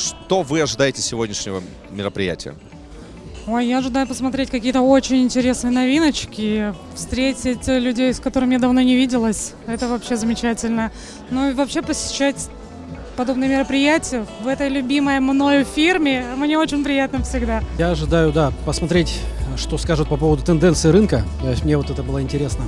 Что вы ожидаете сегодняшнего мероприятия? Ой, я ожидаю посмотреть какие-то очень интересные новиночки, встретить людей, с которыми я давно не виделась. Это вообще замечательно. Ну и вообще посещать подобные мероприятия в этой любимой мною фирме. Мне очень приятно всегда. Я ожидаю, да, посмотреть, что скажут по поводу тенденции рынка. То есть Мне вот это было интересно.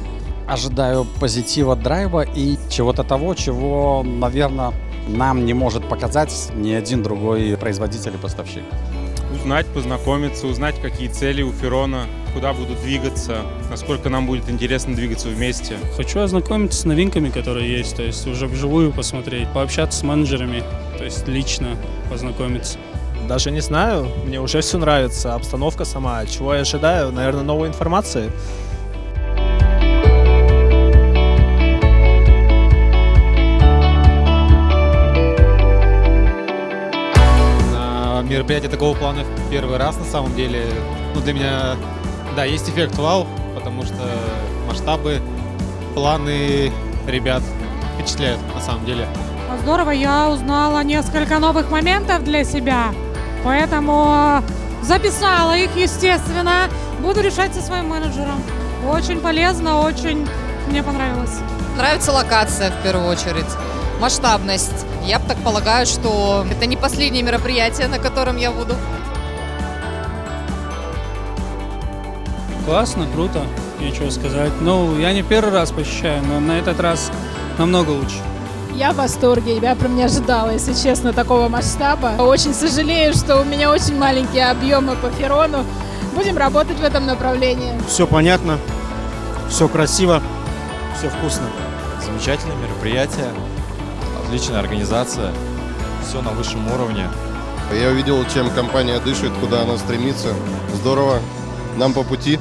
Ожидаю позитива, драйва и чего-то того, чего, наверное, нам не может показать ни один другой производитель и поставщик. узнать, познакомиться, узнать, какие цели у Ферона, куда будут двигаться, насколько нам будет интересно двигаться вместе. Хочу ознакомиться с новинками, которые есть, то есть уже вживую посмотреть, пообщаться с менеджерами, то есть лично познакомиться. Даже не знаю, мне уже все нравится, обстановка сама. Чего я ожидаю? Наверное, новой информации. Мероприятие такого плана в первый раз на самом деле. Ну, для меня, да, есть эффект вау, потому что масштабы, планы ребят впечатляют на самом деле. Ну, Здорово, я узнала несколько новых моментов для себя, поэтому записала их, естественно. Буду решать со своим менеджером. Очень полезно, очень мне понравилось. Нравится локация в первую очередь, масштабность. Я так полагаю, что это не последнее мероприятие, на котором я буду. Классно, круто, нечего сказать. Ну, я не первый раз посещаю, но на этот раз намного лучше. Я в восторге, я прям не ожидала, если честно, такого масштаба. Очень сожалею, что у меня очень маленькие объемы по Ферону. Будем работать в этом направлении. Все понятно, все красиво, все вкусно. Замечательное мероприятие, отличная организация, все на высшем уровне. Я увидел, чем компания дышит, куда она стремится. Здорово. Нам по пути.